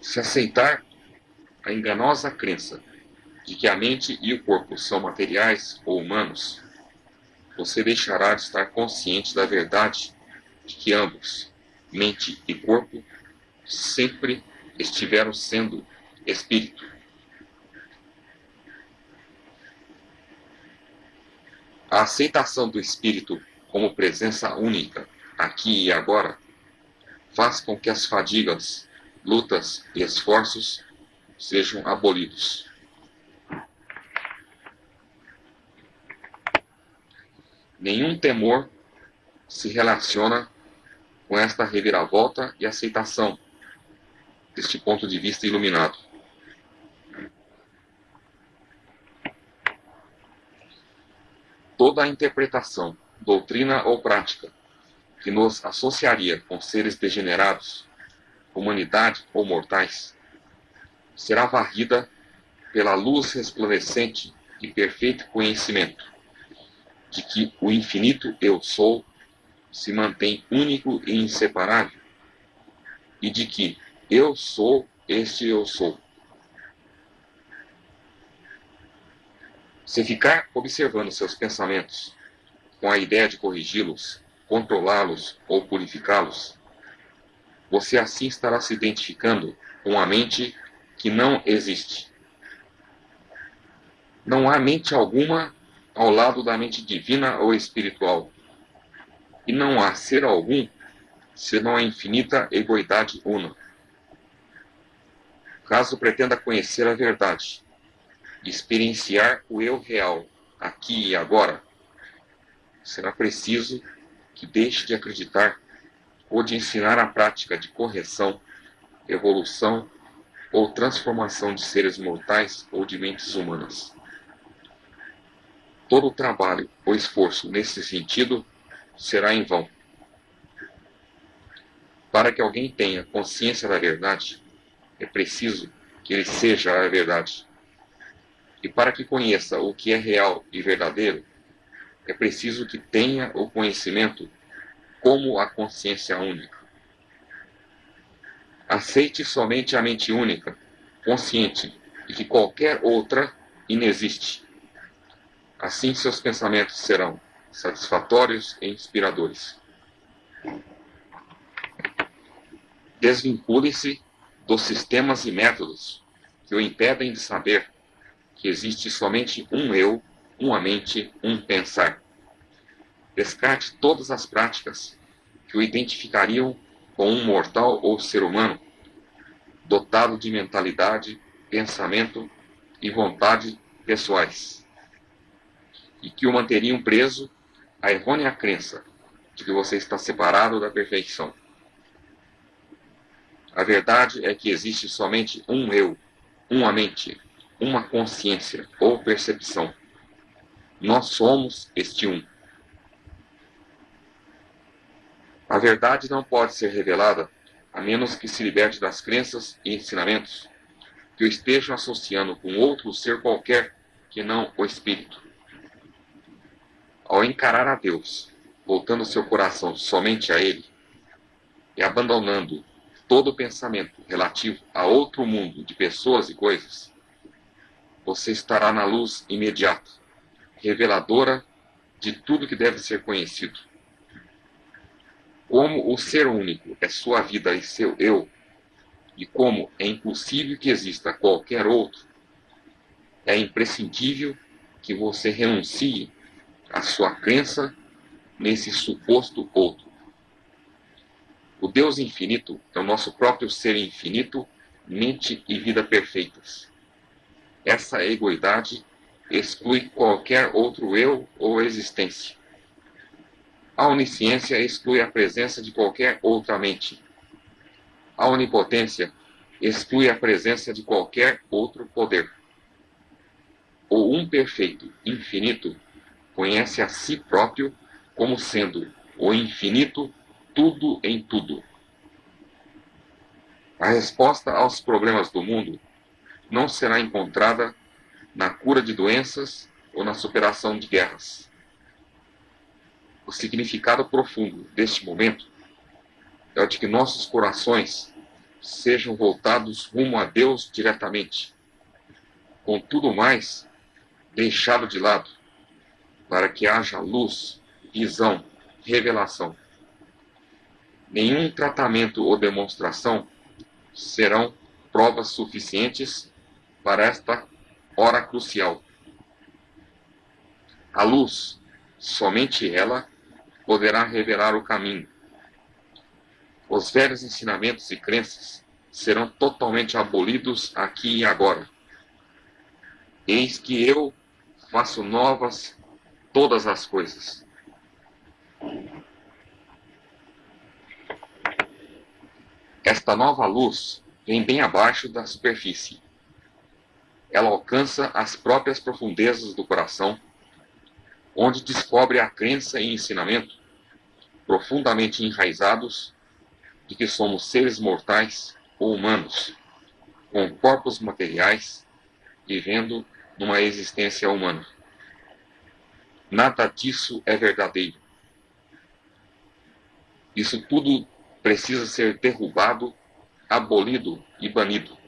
Se aceitar a enganosa crença de que a mente e o corpo são materiais ou humanos, você deixará de estar consciente da verdade de que ambos, mente e corpo, sempre estiveram sendo espírito. A aceitação do espírito como presença única, aqui e agora, faz com que as fadigas, lutas e esforços sejam abolidos. Nenhum temor se relaciona com esta reviravolta e aceitação deste ponto de vista iluminado. Toda a interpretação, doutrina ou prática que nos associaria com seres degenerados, humanidade ou mortais, será varrida pela luz resplandecente e perfeito conhecimento de que o infinito Eu Sou se mantém único e inseparável, e de que eu sou este eu sou. Se ficar observando seus pensamentos com a ideia de corrigi-los, controlá-los ou purificá-los, você assim estará se identificando com a mente que não existe. Não há mente alguma ao lado da mente divina ou espiritual. E não há ser algum senão a infinita egoidade una. Caso pretenda conhecer a verdade, experienciar o eu real, aqui e agora, será preciso que deixe de acreditar ou de ensinar a prática de correção, evolução ou transformação de seres mortais ou de mentes humanas. Todo o trabalho ou esforço nesse sentido será em vão. Para que alguém tenha consciência da verdade, é preciso que ele seja a verdade. E para que conheça o que é real e verdadeiro, é preciso que tenha o conhecimento como a consciência única. Aceite somente a mente única, consciente de que qualquer outra inexiste. Assim seus pensamentos serão satisfatórios e inspiradores. Desvincule-se dos sistemas e métodos que o impedem de saber que existe somente um eu, uma mente, um pensar. Descarte todas as práticas que o identificariam com um mortal ou ser humano, dotado de mentalidade, pensamento e vontade pessoais e que o manteriam preso à errônea crença de que você está separado da perfeição. A verdade é que existe somente um eu, uma mente, uma consciência ou percepção. Nós somos este um. A verdade não pode ser revelada a menos que se liberte das crenças e ensinamentos que o estejam associando com outro ser qualquer que não o espírito. Ao encarar a Deus, voltando seu coração somente a Ele, e abandonando todo pensamento relativo a outro mundo de pessoas e coisas, você estará na luz imediata, reveladora de tudo que deve ser conhecido. Como o ser único é sua vida e seu eu, e como é impossível que exista qualquer outro, é imprescindível que você renuncie a sua crença nesse suposto outro. O Deus infinito é o nosso próprio ser infinito, mente e vida perfeitas. Essa egoidade exclui qualquer outro eu ou existência. A onisciência exclui a presença de qualquer outra mente. A onipotência exclui a presença de qualquer outro poder. O um perfeito, infinito, conhece a si próprio como sendo o infinito tudo em tudo. A resposta aos problemas do mundo não será encontrada na cura de doenças ou na superação de guerras. O significado profundo deste momento é o de que nossos corações sejam voltados rumo a Deus diretamente. Com tudo mais, deixado de lado, para que haja luz, visão, revelação. Nenhum tratamento ou demonstração serão provas suficientes para esta hora crucial. A luz, somente ela, poderá revelar o caminho. Os velhos ensinamentos e crenças serão totalmente abolidos aqui e agora. Eis que eu faço novas todas as coisas. Esta nova luz vem bem abaixo da superfície. Ela alcança as próprias profundezas do coração, onde descobre a crença e ensinamento profundamente enraizados de que somos seres mortais ou humanos, com corpos materiais, vivendo numa existência humana. Nada disso é verdadeiro. Isso tudo precisa ser derrubado, abolido e banido.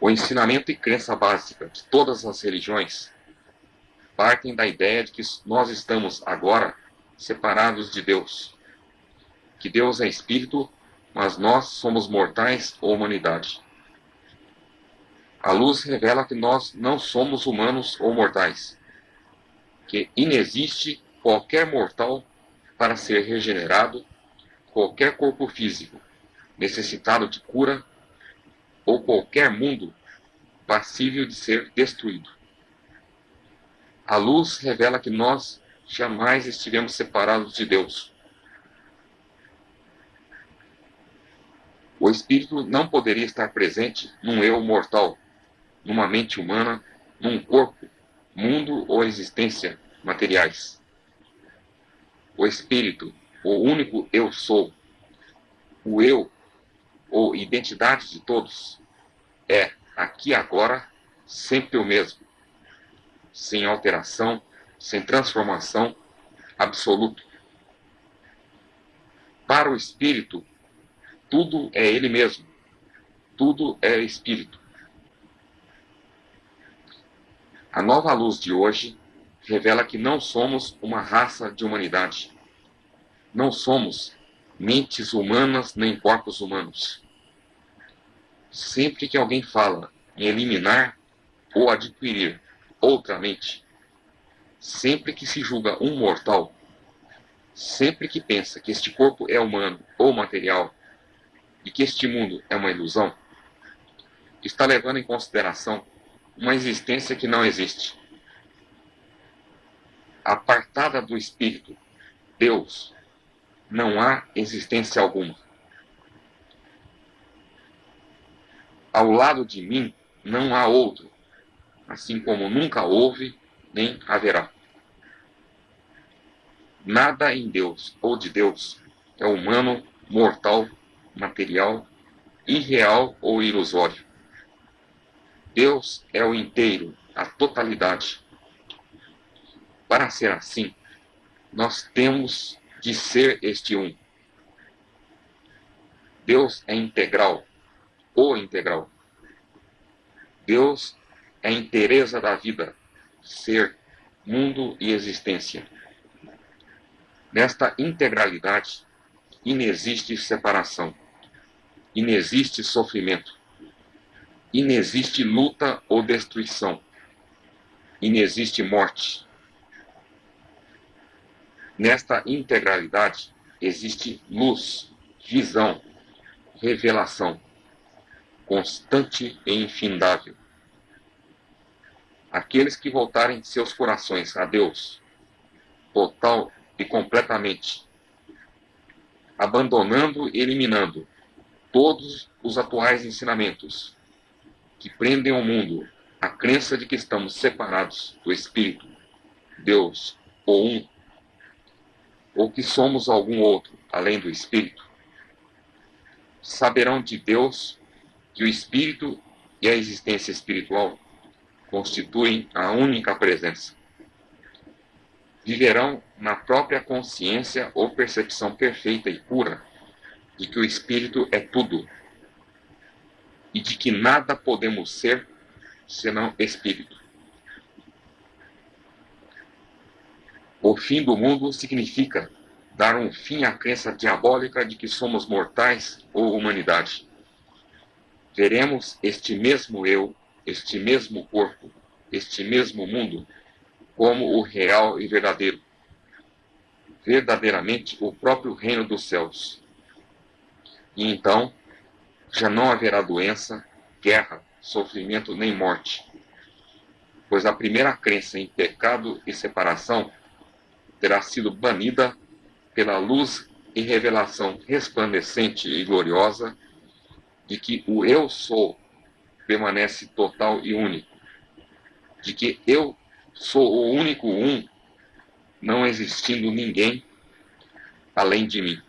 O ensinamento e crença básica de todas as religiões partem da ideia de que nós estamos agora separados de Deus. Que Deus é espírito, mas nós somos mortais ou humanidade. A luz revela que nós não somos humanos ou mortais, que inexiste qualquer mortal para ser regenerado, qualquer corpo físico necessitado de cura ou qualquer mundo passível de ser destruído. A luz revela que nós jamais estivemos separados de Deus. O espírito não poderia estar presente num eu mortal, numa mente humana, num corpo, mundo ou existência materiais. O espírito, o único eu sou, o eu ou identidade de todos, é aqui agora sempre o mesmo, sem alteração, sem transformação, absoluto. Para o espírito, tudo é ele mesmo, tudo é espírito. A nova luz de hoje revela que não somos uma raça de humanidade. Não somos mentes humanas nem corpos humanos. Sempre que alguém fala em eliminar ou adquirir outra mente, sempre que se julga um mortal, sempre que pensa que este corpo é humano ou material e que este mundo é uma ilusão, está levando em consideração uma existência que não existe. Apartada do Espírito, Deus, não há existência alguma. Ao lado de mim não há outro, assim como nunca houve nem haverá. Nada em Deus ou de Deus é humano, mortal, material, irreal ou ilusório. Deus é o inteiro, a totalidade. Para ser assim, nós temos de ser este um. Deus é integral, o integral. Deus a inteireza da vida, ser, mundo e existência. Nesta integralidade, inexiste separação, inexiste sofrimento inexiste luta ou destruição, inexiste morte. Nesta integralidade existe luz, visão, revelação, constante e infindável. Aqueles que voltarem seus corações a Deus, total e completamente, abandonando e eliminando todos os atuais ensinamentos, que prendem o mundo a crença de que estamos separados do Espírito, Deus ou um, ou que somos algum outro além do Espírito, saberão de Deus que o Espírito e a existência espiritual constituem a única presença. Viverão na própria consciência ou percepção perfeita e pura de que o Espírito é tudo e de que nada podemos ser senão Espírito. O fim do mundo significa dar um fim à crença diabólica de que somos mortais ou humanidade. Veremos este mesmo eu, este mesmo corpo, este mesmo mundo como o real e verdadeiro, verdadeiramente o próprio reino dos céus. E então já não haverá doença, guerra, sofrimento nem morte, pois a primeira crença em pecado e separação terá sido banida pela luz e revelação resplandecente e gloriosa de que o Eu sou permanece total e único, de que eu sou o único um, não existindo ninguém além de mim.